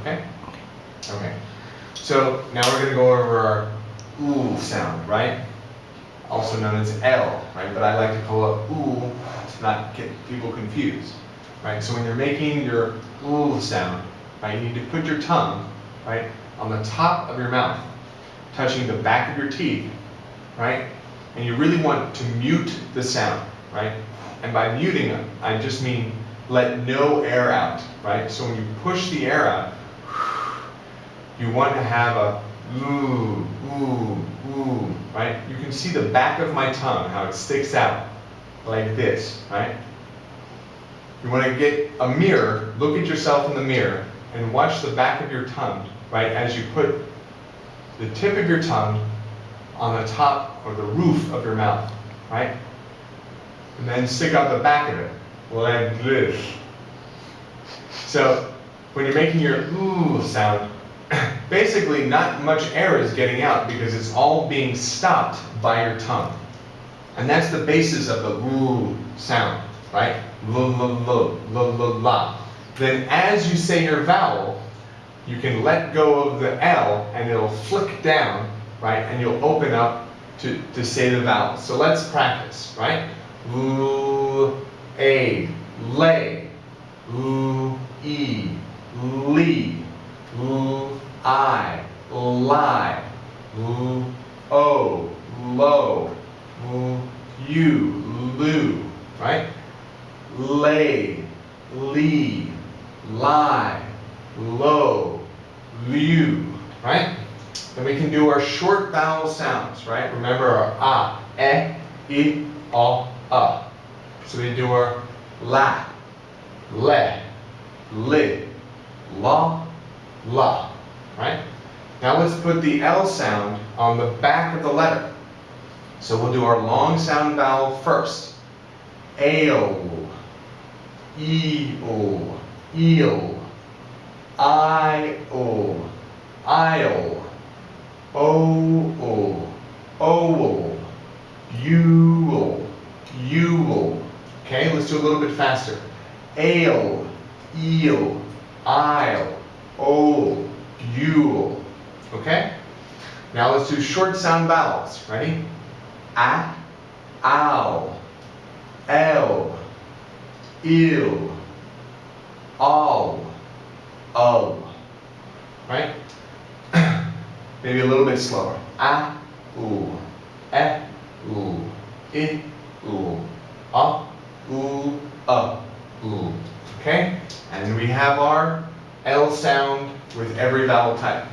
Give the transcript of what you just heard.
Okay? Okay. So now we're going to go over our ooh sound, right? Also known as L, right? But I like to call it ooh to not get people confused, right? So when you're making your ooh sound, right, you need to put your tongue, right, on the top of your mouth, touching the back of your teeth, right? And you really want to mute the sound, right? And by muting I just mean let no air out, right? So when you push the air out, you want to have a ooh, ooh, ooh, right? You can see the back of my tongue, how it sticks out like this, right? You want to get a mirror, look at yourself in the mirror, and watch the back of your tongue, right, as you put the tip of your tongue on the top or the roof of your mouth, right? And then stick out the back of it, like this. So, when you're making your ooh sound, basically not much air is getting out because it's all being stopped by your tongue. And that's the basis of the ooh sound, right? L, l, l, la. Then as you say your vowel, you can let go of the L and it'll flick down, right? And you'll open up to, to say the vowel. So let's practice, right? L, A, lay, L, E, lee, L, I, lie, L, O, low, you, loo, right? Lay, lee, lie, low, liu, right? Then we can do our short vowel sounds, right? Remember our ah, i, o. So we do our la, le, li, la, la, right? Now let's put the L sound on the back of the letter. So we'll do our long sound vowel first. Ale, eel, eel, I-o, aisle, o-o, owl, you'll. Okay, let's do a little bit faster. Ale, eel, aisle, owl, you'll. Okay? Now let's do short sound vowels. Ready? A, ow, L, ill, all, oh. Right? Maybe a little bit slower. A, oo, e, oo, i, oo, a, oo, uh, oo. Okay? And we have our L sound with every vowel type.